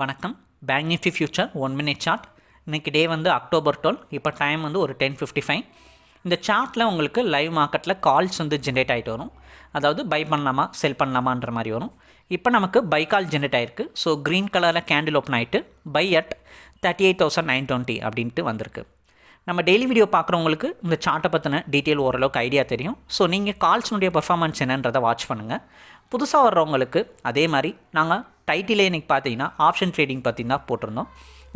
வணக்கம். Bank nifty future one minute chart இன்றைக்கி day வந்து அக்டோபர் டுவெல் இப்போ டைம் வந்து ஒரு டென் ஃபிஃப்டி ஃபைவ் இந்த சார்ட்டில் உங்களுக்கு லைவ் மார்க்கெட்டில் கால்ஸ் வந்து ஜென்ரேட் ஆகிட்டு வரும். அதாவது பை பண்ணலாமா செல் பண்ணலாமான்ற மாதிரி வரும். இப்போ நமக்கு பை கால் ஜென்ரேட் ஆகிருக்கு ஸோ க்ரீன் கலரில் கேண்டில் ஓப்பன் ஆகிட்டு buy at thirty eight thousand nine twenty அப்படின்ட்டு வந்திருக்கு. நம்ம டெய்லி வீடியோ பார்க்குறவங்களுக்கு இந்த சார்ட்டை பற்றின டீட்டெயில் ஓரளவுக்கு ஐடியா தெரியும். ஸோ நீங்கள் கால்ஸ்னுடைய பர்ஃபார்மன்ஸ் என்னன்றதை வாட்ச் பண்ணுங்கள் புதுசாக வர்றவங்களுக்கு அதே மாதிரி நாங்கள் டைட்டிலே இன்றைக்கி பார்த்தீங்கன்னா ஆப்ஷன் ட்ரேடிங் பற்றி தான் போட்டிருந்தோம்.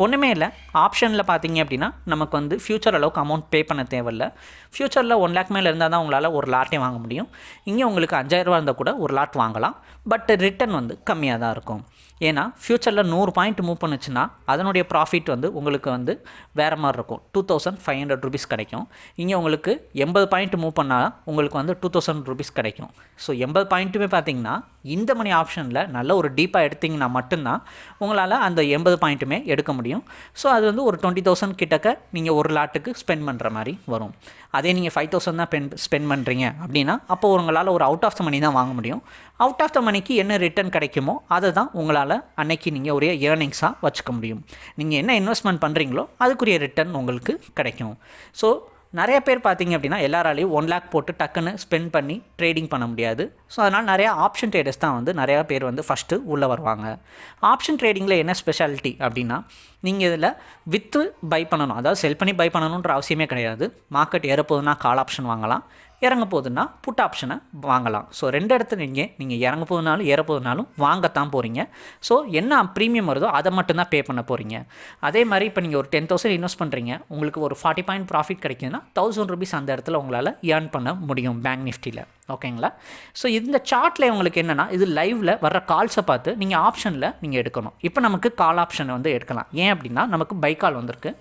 ஒன்றுமே இல்லை. ஆப்ஷனில் பார்த்தீங்க அப்படின்னா நமக்கு வந்து ஃப்யூச்சர் அளவுக்கு அமௌண்ட் பே பண்ண தேவையில்ல. ஃப்யூச்சரில் ஒன் லேக் மேலே இருந்தால் தான் உங்களால் ஒரு லாட்டே வாங்க முடியும். இங்கே உங்களுக்கு அஞ்சாயிரரூவா இருந்தால் கூட ஒரு லாட் வாங்கலாம். பட் ரிட்டர்ன் வந்து கம்மியாக தான் இருக்கும். ஏன்னா ஃப்யூச்சரில் நூறு பாயிண்ட் மூவ் பண்ணுச்சுன்னா அதனுடைய ப்ராஃபிட் வந்து உங்களுக்கு வந்து வேறு மாதிரி இருக்கும். Two thousand five hundred rupees கிடைக்கும். இங்கே உங்களுக்கு எண்பது பாயிண்ட் மூவ் பண்ணால் உங்களுக்கு வந்து டூ தௌசண்ட் ருபீஸ் கிடைக்கும். ஸோ எண்பது பாயிண்ட்டுமே பார்த்தீங்கன்னா இந்த மணி ஆப்ஷனில் நல்ல ஒரு டீப்பாக எடுத்திங்கன்னா மட்டும்தான் உங்களால் அந்த எண்பது பாயிண்ட்டுமே எடுக்க முடியும். ஸோ அது வந்து ஒரு டுவெண்ட்டி தௌசண்ட் கிட்டக்க நீங்கள் ஒரு லாட்டுக்கு ஸ்பெண்ட் பண்ணுற மாதிரி வரும். அதே நீங்கள் ஃபைவ் தௌசண்ட் தான் பென் ஸ்பெண்ட் பண்ணுறீங்க அப்படின்னா அப்போ உங்களால் ஒரு அவுட் ஆஃப் த மணி தான் வாங்க முடியும். அவுட் ஆஃப் த மணிக்கு என்ன ரிட்டர்ன் கிடைக்குமோ அதை தான் உங்களால் அன்னைக்கு நீங்கள் ஒரே ஏர்னிங்ஸாக வச்சுக்க முடியும். நீங்கள் என்ன இன்வெஸ்ட்மெண்ட் பண்ணுறீங்களோ அதுக்குரிய ரிட்டர்ன் உங்களுக்கு கிடைக்கும். ஸோ நிறைய பேர் பார்த்தீங்க அப்படின்னா எல்லாராலையும் ஒன் லேக் போட்டு டக்குன்னு ஸ்பெண்ட் பண்ணி ட்ரேடிங் பண்ண முடியாது. ஸோ அதனால் நிறையா ஆப்ஷன் ட்ரேடர்ஸ் தான் வந்து நிறையா பேர் வந்து ஃபஸ்ட்டு உள்ளே வருவாங்க. ஆப்ஷன் ட்ரேடிங்கில் என்ன ஸ்பெஷாலிட்டி அப்படின்னா நீங்கள் இதில் வித்து பை பண்ணணும். அதாவது செல் பண்ணி பை பண்ணணுன்ற அவசியமே கிடையாது. மார்க்கெட் ஏறப்போகுதுன்னா கால் ஆப்ஷன் வாங்கலாம். இறங்க போகுதுன்னா புட் ஆப்ஷனை வாங்கலாம். ஸோ ரெண்டு இடத்துல நீங்கள் நீங்கள் இறங்க போகுதுனாலும் ஏற போகுதுனாலும் வாங்கத்தான் போகிறீங்க ஸோ என்ன ப்ரீமியம் வருதோ அதை மட்டும்தான் பே பண்ண போகிறீங்க அதே மாதிரி இப்போ நீங்கள் ஒரு டென் தௌசண்ட் இன்வெஸ்ட் பண்ணுறீங்க உங்களுக்கு ஒரு ஃபார்ட்டி பாயிண்ட் ப்ராஃபிட் கிடைக்குதுன்னா தௌசண்ட் ருபீஸ் அந்த இடத்துல உங்களால் ஏர்ன் பண்ண முடியும் பேங்க் நிஃப்டியில் ஓகேங்களா? ஸோ இந்த சார்ட்டில் உங்களுக்கு என்னென்னா இது லைவில் வர்ற கால்ஸை பார்த்து நீங்கள் ஆப்ஷனில் நீங்கள் எடுக்கணும். இப்போ நமக்கு கால் ஆப்ஷனை வந்து எடுக்கலாம். ஏன் அப்படின்னா நமக்கு பை கால் வந்திருக்கு.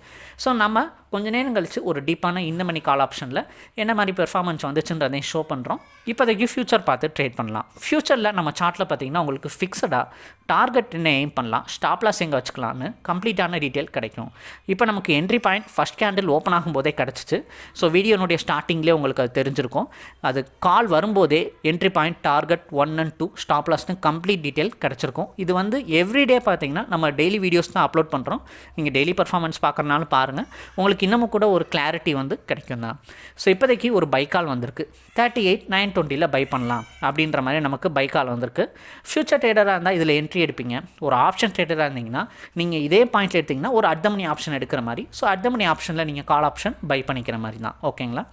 ஸோ நம்ம கொஞ்ச நேரம் கழித்து ஒரு டீப்பான இந்த மணி கால் ஆப்ஷனில் என்ன மாதிரி பெர்ஃபார்மன்ஸ் வந்துச்சுன்றதையும் ஷோ பண்ணுறோம் இப்போதைக்கு ஃப்யூச்சர் பார்த்து ட்ரேட் பண்ணலாம். ஃப்யூச்சரில் நம்ம சார்ட்டில் பார்த்தீங்கன்னா உங்களுக்கு ஃபிக்ஸடாக டார்கெட் என்ன எய்ம் பண்ணலாம். ஸ்டாப்லாஸ் எங்கே வச்சுக்கலான்னு கம்ப்ளீட்டான டீட்டெயில் கிடைக்கும். இப்போ நமக்கு entry point first candle open ஆகும்போதே கிடச்சிச்சு. ஸோ வீடியோனுடைய ஸ்டார்டிங்லேயே உங்களுக்கு அது தெரிஞ்சிருக்கும். அது கால் வரும்போதே entry point target one and two stop லாஸ்னு complete detail கிடச்சிருக்கும். இது வந்து எவ்ரிடே பார்த்தீங்கன்னா நம்ம டெய்லி வீடியோஸ் தான் அப்லோட் பண்ணுறோம் நீங்கள் டெய்லி பர்ஃபார்மன்ஸ் பார்க்குறனாலும் பாருங்கள் உங்களுக்கு இன்னமும் கூட ஒரு கிளாரிட்டி வந்து கிடைக்கும் தான். ஸோ இப்போதைக்கு ஒரு பைக்கால் வந்திருக்கு. தேர்ட்டி எயிட் நைன் டுவெண்ட்டியில் பை பண்ணலாம் அப்படின்ற மாதிரி நமக்கு பைக்கால் வந்திருக்கு. ஃப்யூச்சர் ட்ரேடராக இருந்தால் இதில் என்ட்ரி எடுப்பீங்க. ஒரு ஆப்ஷன் ட்ரேடராக இருந்தீங்கன்னா நீங்கள் இதே பாயிண்ட் எடுத்திங்கன்னா ஒரு அர்த்தமணி ஆப்ஷன் எடுக்கிற மாதிரி. ஸோ அர்த்தமணி ஆப்ஷனில் நீங்கள் கால் ஆப்ஷன் பை பண்ணிக்கிற மாதிரி தான். ஓகேங்களா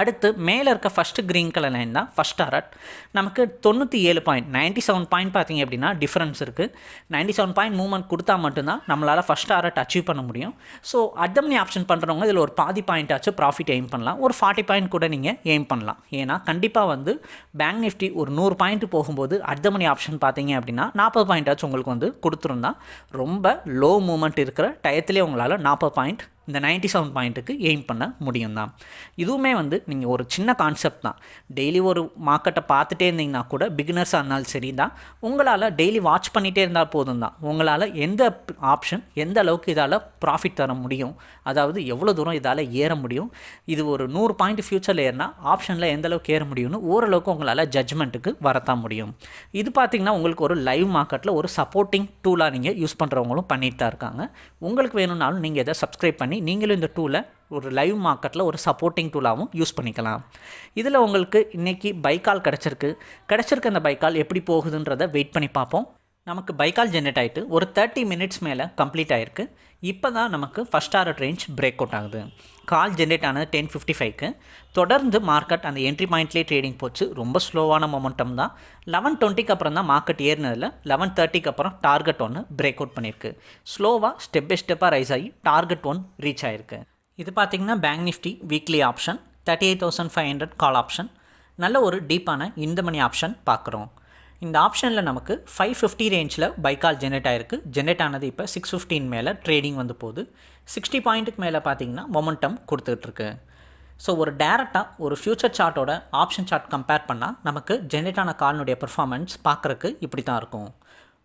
அடுத்து மேலே இருக்க ஃபஸ்ட்டு க்ரீன் கலர் லைன் தான் ஃபஸ்ட் அரட் நமக்கு தொண்ணூற்றி ஏழு பாயிண்ட் நைன்ட்டி செவன் பாயிண்ட் பார்த்திங்க அப்படின்னா டிஃப்ரென்ஸ் இருக்குது நைன்ட்டி செவன் பாயிண்ட் மூவ்மெண்ட் கொடுத்தா மட்டும்தான் நம்மளால் ஃபஸ்ட் அரட் அச்சீவ் பண்ண முடியும். ஸோ அட்டம்னி ஆப்ஷன் பண்ணுறவங்க இதில் ஒரு பாதி பாயிண்ட் ஆச்சு ப்ராஃபிட் எய்ம் பண்ணலாம். ஒரு ஃபார்ட்டி பாயிண்ட் கூட நீங்கள் எய்ம் பண்ணலாம். ஏன்னா கண்டிப்பாக வந்து பேங்க் நிஃப்டி ஒரு நூறு பாயிண்ட் போகும்போது அர்த்தமணி ஆப்ஷன் பார்த்தீங்க அப்படின்னா நாற்பது பாயிண்ட் ஆச்சு உங்களுக்கு வந்து கொடுத்துருந்தா. ரொம்ப லோ மூமெண்ட் இருக்கிற டயத்துலேயே உங்களால் நாற்பது பாயிண்ட் இந்த நைன்ட்டி செவன் பாயிண்ட்டுக்கு எய்ம் பண்ண முடியும் தான் இதுவுமே வந்து நீங்கள் ஒரு சின்ன கான்செப்ட் தான். டெய்லி ஒரு மார்க்கெட்டை பார்த்துட்டே இருந்தீங்கன்னா கூட பிகினர்ஸாக இருந்தாலும் சரி தான் உங்களால் டெய்லி வாட்ச் பண்ணிகிட்டே இருந்தால் போதும் தான் உங்களால் எந்த ஆப்ஷன் எந்த அளவுக்கு இதால் ப்ராஃபிட் தர முடியும் அதாவது எவ்வளோ தூரம் இதால் ஏற முடியும் இது ஒரு நூறு பாயிண்ட் ஃப்யூச்சரில் ஏறினா ஆப்ஷனில் எந்த அளவுக்கு ஏற முடியும்னு ஓரளவுக்கு உங்களால் ஜட்ஜ்மெண்ட்டுக்கு வரத்தான் முடியும். இது பார்த்திங்கன்னா உங்களுக்கு ஒரு லைவ் மார்க்கெட்டில் ஒரு சப்போர்ட்டிங் டூலாக நீங்கள் யூஸ் பண்ணுறவங்களும் பண்ணிட்டு தான் இருக்காங்க. உங்களுக்கு வேணும்னாலும் நீங்கள் இதை சப்ஸ்கிரைப் பண்ணி நீங்களும் இந்த டூலை ஒரு லைவ் மார்க்கெட்டில் ஒரு சப்போர்ட்டிங் டூலாகவும் யூஸ் பண்ணிக்கலாம். இதில் உங்களுக்கு இன்றைக்கி பைக்கால் கிடச்சிருக்கு. கிடச்சிருக்க அந்த பைக்கால் எப்படி போகுதுன்றதை வெயிட் பண்ணி பார்ப்போம். நமக்கு பைக்கால் ஜென்ரேட் ஆகிட்டு ஒரு தேர்ட்டி மினிட்ஸ் மேலே கம்ப்ளீட் ஆகிருக்கு இப்போ தான் நமக்கு first hour range break out ஆகுது. கால் ஜென்ரேட் ஆனது டென் ஃபிஃப்டி ஃபைவ்க்கு தொடர்ந்து மார்க்கெட் அந்த என்ட்ரி பாயிண்ட்லேயே ட்ரேடிங் போச்சு. ரொம்ப ஸ்லோவான மொமெண்டம் தான். லெவன் டுவெண்ட்டிக்கு அப்புறம் தான் மார்க்கெட் ஏறினதில் லெவன் தேர்ட்டிக்கு அப்புறம் டார்கெட் ஒன்று பிரேக் அவுட் பண்ணியிருக்கு. ஸ்லோவாக ஸ்டெப் பை ஸ்டெப்பாக ரைஸ் ஆகி டார்கெட் ஒன் ரீச் ஆகிருக்கு இது பார்த்திங்கன்னா bank nifty weekly option thirty eight thousand five hundred call option நல்ல ஒரு டீப்பான இந்த மணி ஆப்ஷன் பார்க்குறோம் இந்த ஆப்ஷனில் நமக்கு ஃபைவ் ஃபிஃப்டி ரேஞ்சில் பைக்கால் ஜென்ரேட் ஆகிருக்கு ஜென்ரேட் ஆனது இப்போ சிக்ஸ் ஃபிஃப்டின் மேலே ட்ரேடிங் வந்து போகுது. சிக்ஸ்டி பாயிண்ட்டுக்கு மேலே பார்த்தீங்கன்னா மொமெண்டம் கொடுத்துட்ருக்கு ஸோ ஒரு டேரெக்டாக ஒரு ஃப்யூச்சர் சார்ட்டோட ஆப்ஷன் சார்ட் கம்பேர் பண்ணால் நமக்கு ஜென்ரேட் ஆன கால்னுடைய பெர்ஃபார்மன்ஸ் பார்க்குறக்கு இப்படி தான் இருக்கும்.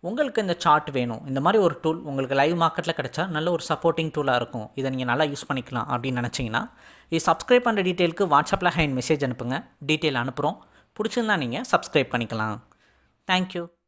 உங்களுக்கு இந்த சார்ட் வேணும். இந்த மாதிரி ஒரு டூல் உங்களுக்கு லைவ் மார்க்கெட்டில் கிடைச்சா நல்ல ஒரு சப்போர்ட்டிங் டூலாக இருக்கும். இதை நீங்கள் நல்லா யூஸ் பண்ணிக்கலாம் அப்படின்னு நினச்சிங்கன்னா இது சப்ஸ்கிரைப் பண்ணுற டீட்டெயிலுக்கு வாட்ஸ்அப்பில் ஹேண்ட் மெசேஜ் அனுப்புங்க. டீட்டெயில் அனுப்புகிறோம் பிடிச்சிருந்தா நீங்கள் சப்ஸ்கிரைப் பண்ணிக்கலாம். Thank you.